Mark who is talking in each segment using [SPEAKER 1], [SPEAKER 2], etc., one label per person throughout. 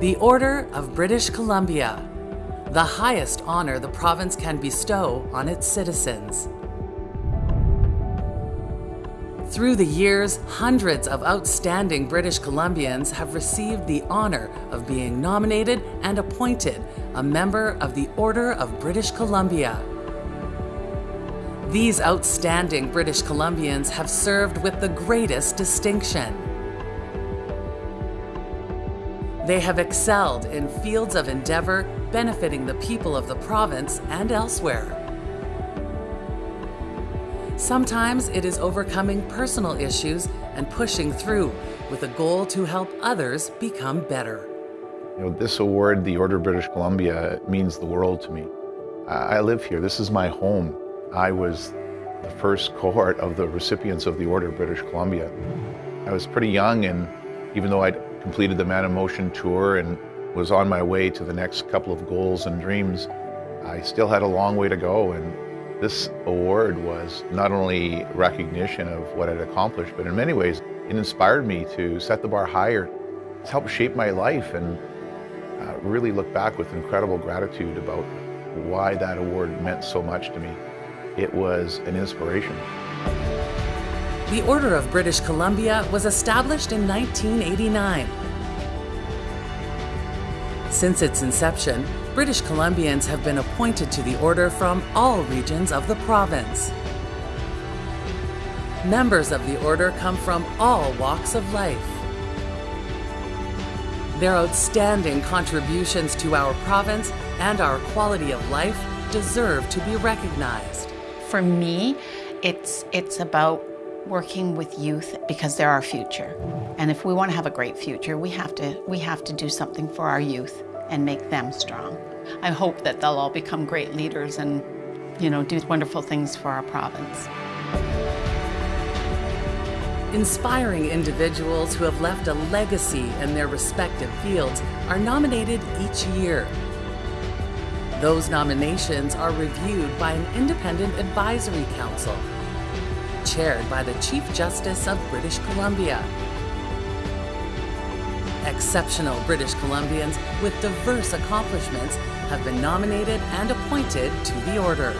[SPEAKER 1] The Order of British Columbia, the highest honor the province can bestow on its citizens. Through the years, hundreds of outstanding British Columbians have received the honor of being nominated and appointed a member of the Order of British Columbia. These outstanding British Columbians have served with the greatest distinction. They have excelled in fields of endeavor benefiting the people of the province and elsewhere. Sometimes it is overcoming personal issues and pushing through with a goal to help others become better.
[SPEAKER 2] You know, this award, the Order of British Columbia, means the world to me. I live here. This is my home. I was the first cohort of the recipients of the Order of British Columbia. I was pretty young, and even though I'd completed the Man in Motion tour and was on my way to the next couple of goals and dreams, I still had a long way to go. And this award was not only recognition of what I'd accomplished, but in many ways, it inspired me to set the bar higher. It's helped shape my life and uh, really look back with incredible gratitude about why that award meant so much to me. It was an inspiration.
[SPEAKER 1] The Order of British Columbia was established in 1989. Since its inception, British Columbians have been appointed to the Order from all regions of the province. Members of the Order come from all walks of life. Their outstanding contributions to our province and our quality of life deserve to be recognized.
[SPEAKER 3] For me, it's, it's about working with youth because they're our future. And if we want to have a great future, we have to, we have to do something for our youth and make them strong. I hope that they'll all become great leaders and, you know, do wonderful things for our province.
[SPEAKER 1] Inspiring individuals who have left a legacy in their respective fields are nominated each year. Those nominations are reviewed by an independent advisory council, chaired by the Chief Justice of British Columbia Exceptional British Columbians with diverse accomplishments have been nominated and appointed to the Order.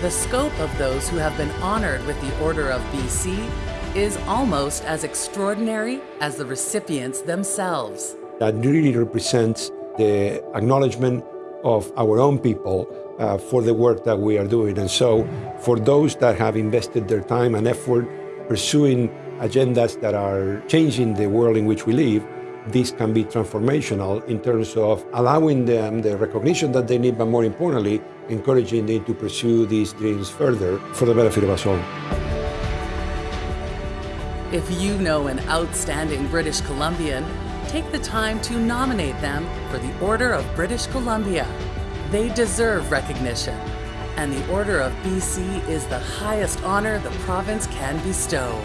[SPEAKER 1] The scope of those who have been honored with the Order of BC is almost as extraordinary as the recipients themselves.
[SPEAKER 4] That really represents the acknowledgement of our own people uh, for the work that we are doing. And so, for those that have invested their time and effort pursuing agendas that are changing the world in which we live, this can be transformational in terms of allowing them the recognition that they need, but more importantly, encouraging them to pursue these dreams further for the benefit of us all.
[SPEAKER 1] If you know an outstanding British Columbian, take the time to nominate them for the Order of British Columbia. They deserve recognition, and the Order of BC is the highest honor the province can bestow.